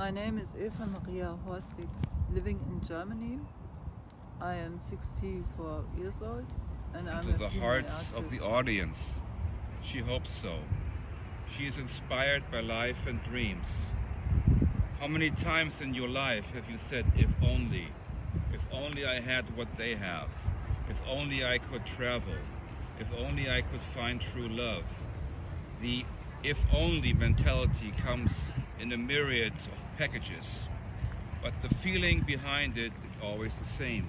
My name is Eva Maria Horstig, living in Germany. I am 64 years old and I'm into the hearts of the audience. She hopes so. She is inspired by life and dreams. How many times in your life have you said, if only, if only I had what they have, if only I could travel, if only I could find true love? The if only mentality comes in a myriad of packages, but the feeling behind it is always the same.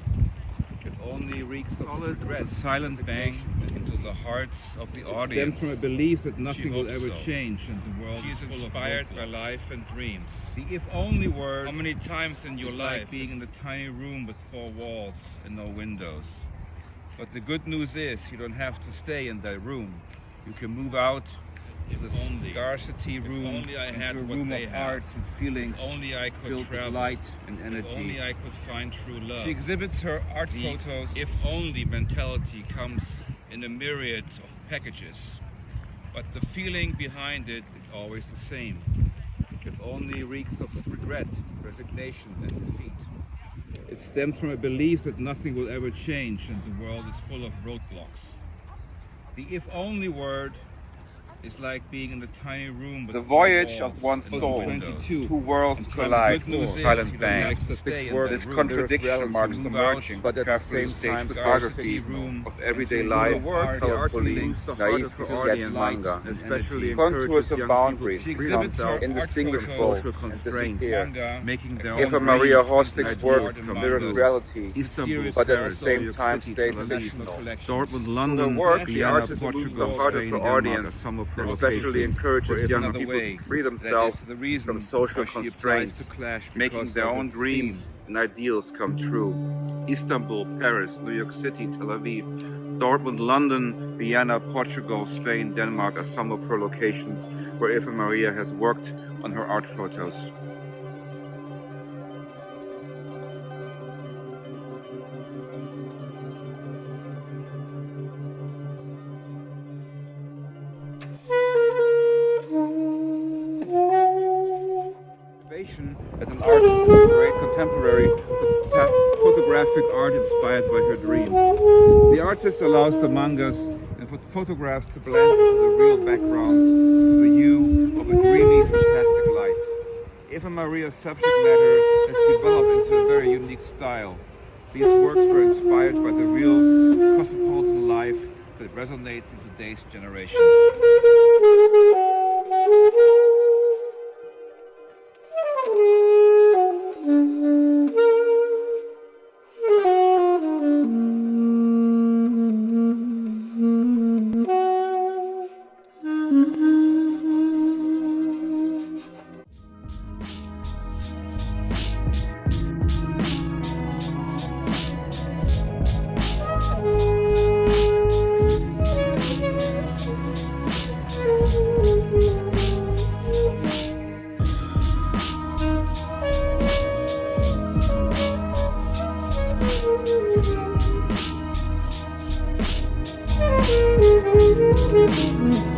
If only reeks of Solid a silent bang into the hearts of the It audience. stems from a belief that nothing will ever so. change and the world She is inspired by life and dreams. The if only word How many times in your life like being in a tiny room with four walls and no windows? But the good news is you don't have to stay in that room. You can move out to the only- scarcity room only I into had a room of art and feelings only I could filled travel. with light and energy. only I could find true love. She exhibits her art The photos. if only mentality comes in a myriad of packages, but the feeling behind it is always the same. If only reeks of regret, resignation, and defeat. it stems from a belief that nothing will ever change and the world is full of roadblocks. The if only word is like being in a tiny room with The voyage walls of one soul. Two. Two worlds collide. good news is Silent bang. have to stay in This that room. contradiction There's marks the to move out, merging, but at the same time, photography room of everyday life, the work, the art colorfully, the heart naive of her yet audience, manga, especially contours of boundaries, people. Become exhibits indistinguishable art and photos, disappear. manga, making their Eva own Maria dreams, Hostig's work mirrors reality, but at the same time City, stays fictional. Dortmund, Her London, work, the artist moves Portugal, the heart of Spain, her Denmark, audience, especially encourages young people way, to free themselves from social why she applies constraints, to Clash making their own dreams and ideals come true. Istanbul, Paris, New York City, Tel Aviv, Dortmund, London, Vienna, Portugal, Spain, Denmark are some of her locations where Eva Maria has worked on her art photos. An artist is great contemporary photographic art inspired by her dreams. The artist allows the mangas and photographs to blend into the real backgrounds to the hue of a dreamy, fantastic light. Eva Maria's subject matter has developed into a very unique style. These works were inspired by the real cosmopolitan life that resonates in today's generation. Mm-hmm.